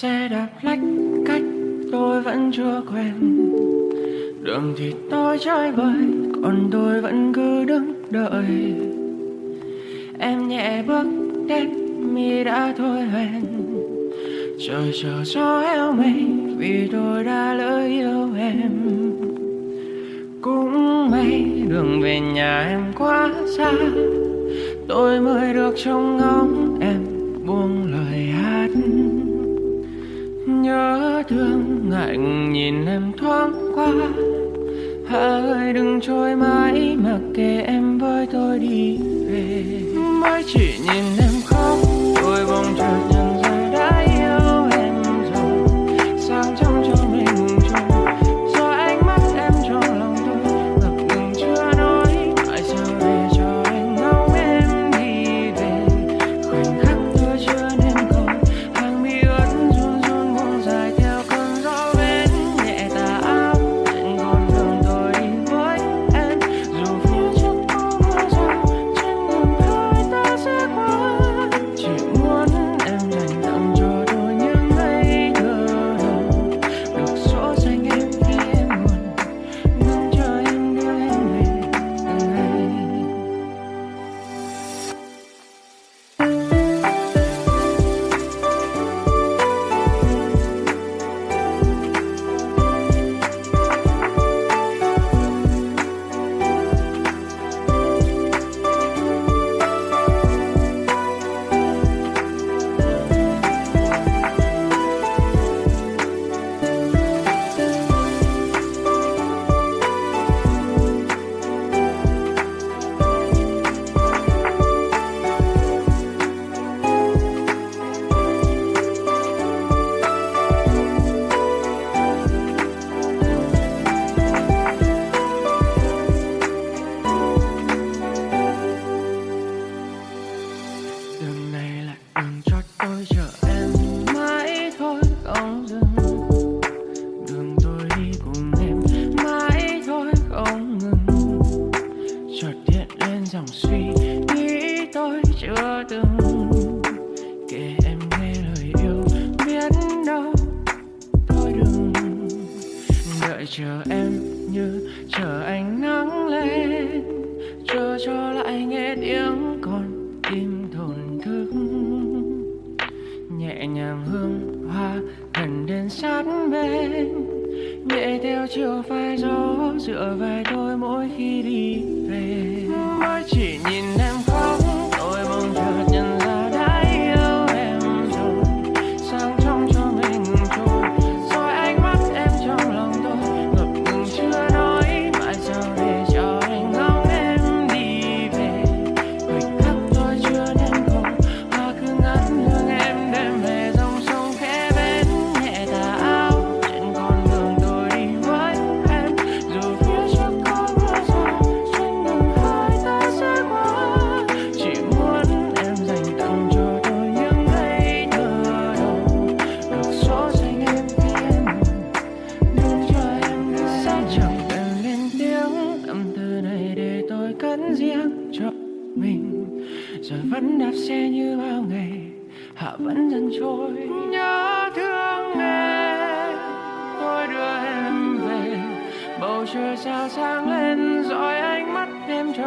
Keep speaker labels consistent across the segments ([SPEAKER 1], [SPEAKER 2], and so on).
[SPEAKER 1] Xe đạp lách cách tôi vẫn chưa quen. Đường thì tôi chơi bời, Còn tôi vẫn cứ đứng đợi. Em nhẹ bước đến, mi đã thôi hoen Trời chờ gió eo mây Vì tôi đã lỡ yêu em. Cũng may đường về nhà em quá xa, Tôi mới được trông ngóng em. nhớ thương ngạnh nhìn em thoáng qua. Hãy đừng trôi mãi mặc kệ em với tôi đi về. Mãi chỉ nhìn em như chờ ánh nắng lên, chờ cho lại nghe tiếng con tim thổn thức. Nhẹ nhàng hương hoa gần đến sát bên, nhẹ theo chiều phai gió dựa vai tôi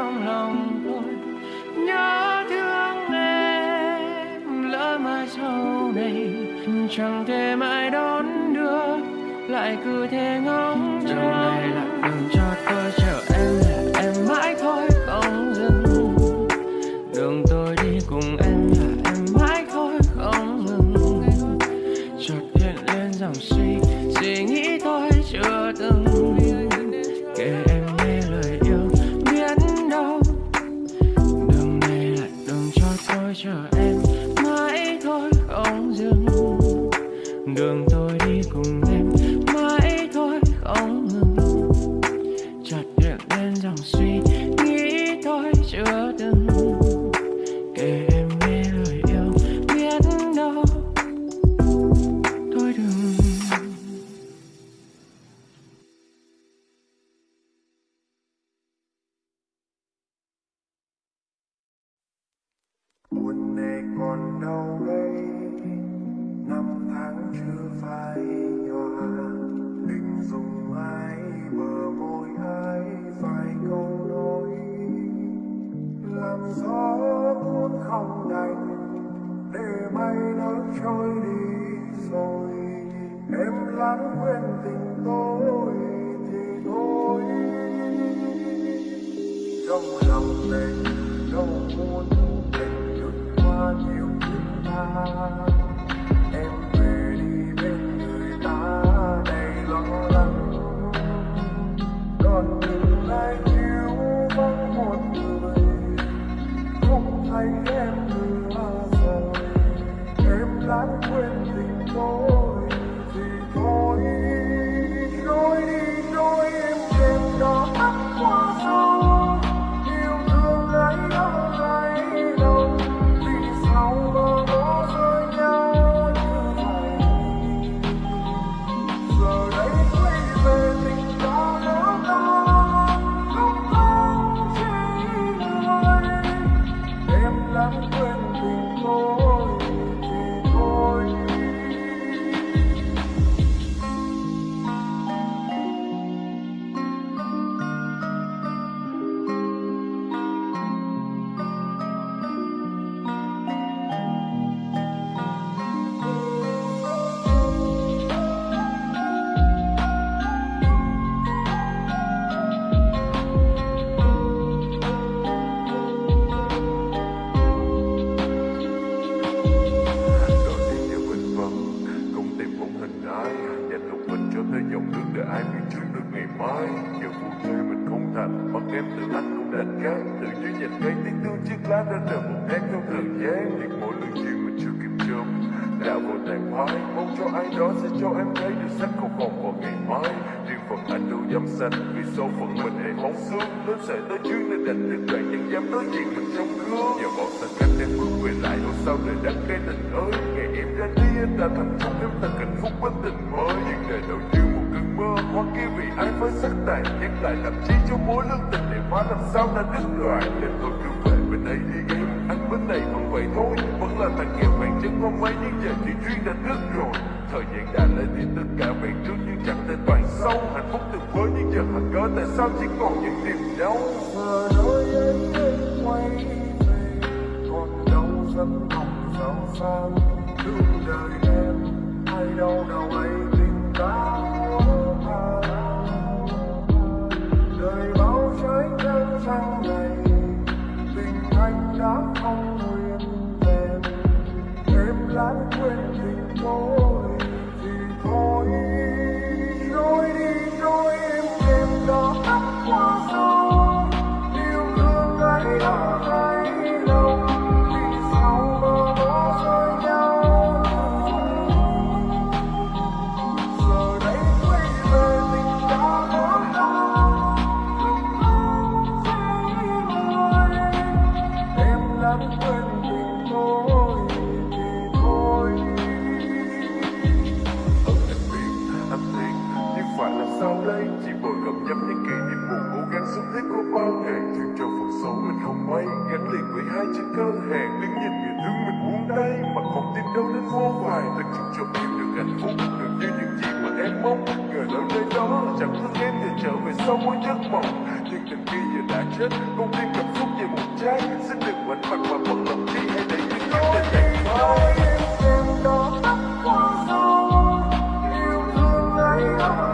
[SPEAKER 1] trong lòng tôi. Nhớ thương em lỡ mai sau này chẳng thể mãi đón được lại cứ thế ngóng chờ. này là đường cho Come ước muốn không đành, để mây nó trôi đi rồi. Em lãng quên tình tôi thì thôi. Trong lòng mình đâu muốn tình vượt qua nhiều chúng ta. đó sẽ cho em thấy được sắc không còn vào ngày mai. Riêng phần anh đâu dám xanh vì số phận mình hãy bóng xương. Nó sẽ tới chuyến nên đành được đoạn nhưng dám nói diện mình trong gương. Nhờ bọn sạch cách em bước về lại đâu sau để đã cái tình ơi. Ngày em ra đi, anh đã thành công, em ta hạnh phúc với tình mới. Nhưng đời đầu như một cơn mơ, hoa kia vì ai với sắc tài nhắc lại làm chi cho mối lương tình để hóa làm sao đã đứt đoạn. Nên tôi cứ đây đi game, anh bánh này vẫn vậy thôi. Vẫn là thằng nghèo bạn chân không mấy Nhưng giờ chỉ duyên đã đứt rồi. Thời gian đã lên đi tất cả bạn trước Nhưng chẳng thể toàn sâu Hạnh phúc từng với nhưng giờ, hạnh cớ Tại sao chỉ còn những điểm đau? Giờ đôi em đến
[SPEAKER 2] quay về, Còn đâu dám mong sao sang Thương đời chết Con tim cảm xúc về một trái Xin đừng mảnh mặt và bất lòng trí Hãy để những người ta
[SPEAKER 3] chạy thôi Em đó tóc con Yêu thương ấy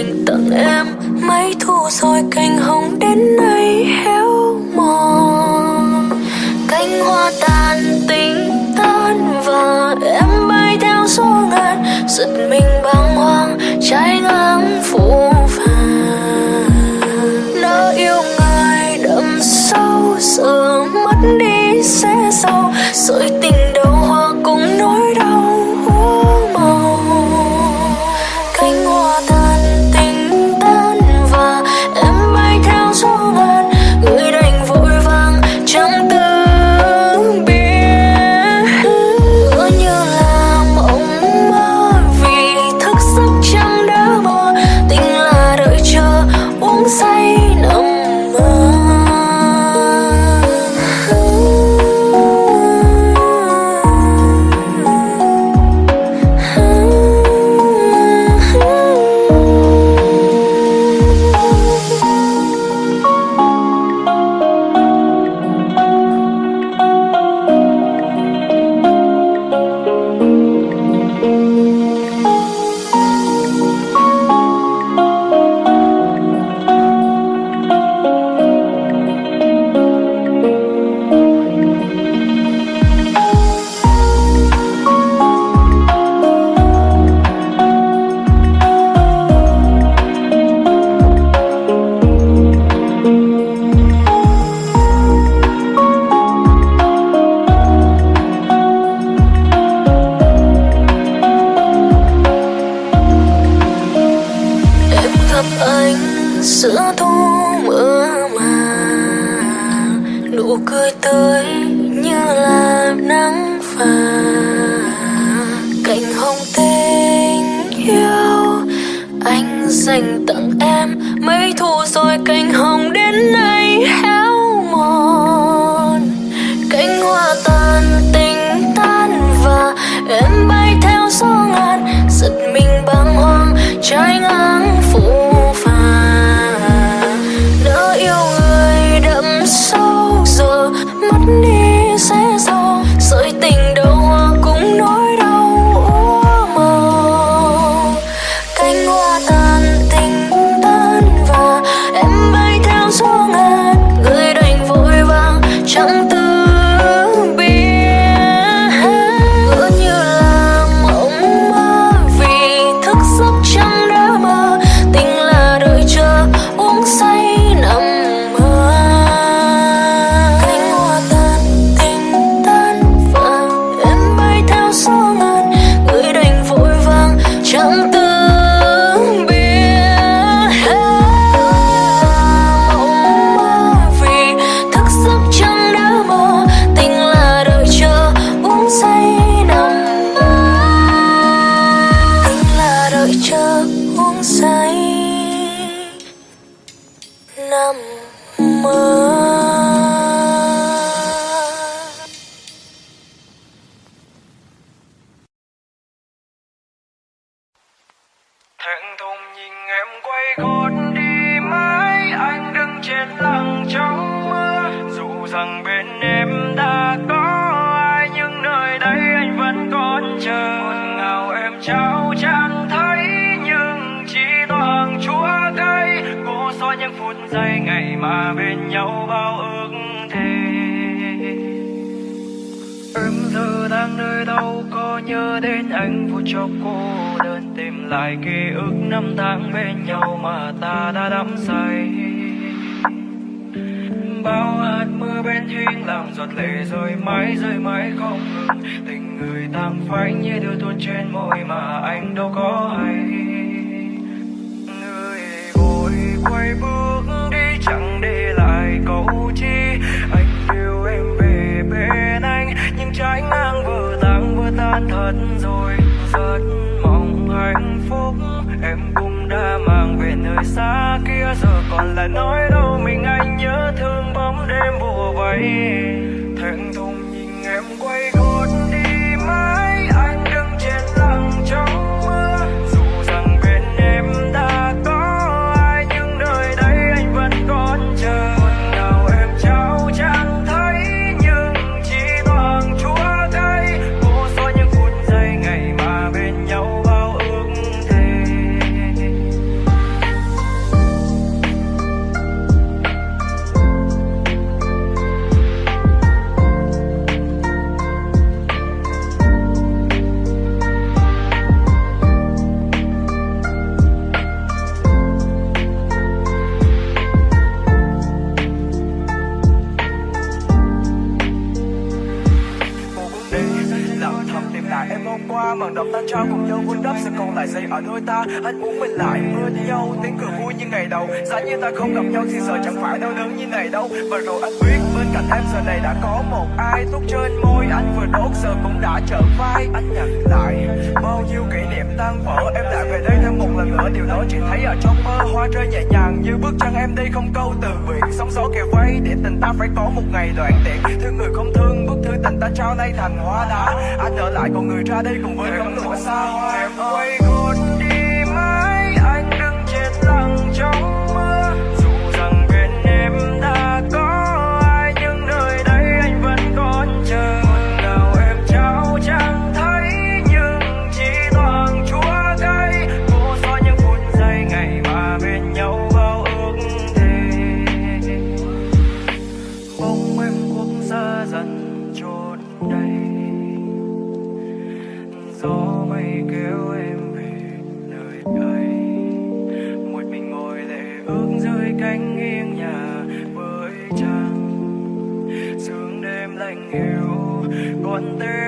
[SPEAKER 3] thành tặng em mấy thu rồi canh hồng nụ tươi như là nắng vàng cành hồng tình yêu, anh dành tặng em mấy thu rồi cành hồng đến nay héo mòn. Cánh hoa tàn tình tan và em bay theo gió ngàn, giật mình bàng hoàng, trái ngang
[SPEAKER 4] phút giây ngày mà bên nhau bao ước thề Em giờ đang nơi đâu, có nhớ đến anh phút chốc cô đơn tìm lại ký ức năm tháng bên nhau mà ta đã đắm say. Bao hạt mưa bên hiên làm giọt lệ rơi mãi rơi mãi không ngừng. Tình người tan phai như đưa tuôn trên môi mà anh đâu có hay. Người vội quay bước chẳng để lại câu chi. Anh yêu em về bên anh. Nhưng trái ngang vừa tan vừa tan thật rồi. Rất mong hạnh phúc. Em cũng đã mang về nơi xa kia. Giờ còn lại nói đâu, mình anh nhớ thương bóng đêm bùa vây. Thẹn thùng
[SPEAKER 5] đôi ta anh muốn mình lại bên nhau tiếng cười vui như ngày đầu, giá như ta không gặp nhau thì giờ chẳng phải đau đớn như này đâu. Và rồi anh biết bên cạnh em giờ này đã có một ai thuốc trên môi. Anh vừa đốt giờ cũng đã trở vai. Anh nhận lại bao nhiêu kỷ niệm tan vỡ. Em lại về đây thêm một lần nữa, điều đó chỉ thấy ở trong mơ. Hoa rơi nhẹ nhàng như bước chân em đi không câu từ biệt sóng gió kề vây, để tình ta phải có một ngày đoạn tiện. Thương người không thương, bức thư tình ta trao nay thành hoa đá. Anh ở lại còn người ra đây cùng với cấm lụa xa hoa.
[SPEAKER 4] Em ơi đây gió mây kéo em về nơi đây một mình ngồi lệ ước dưới cánh nghiêng nhà với trăng sương đêm lạnh hiu con
[SPEAKER 6] tê.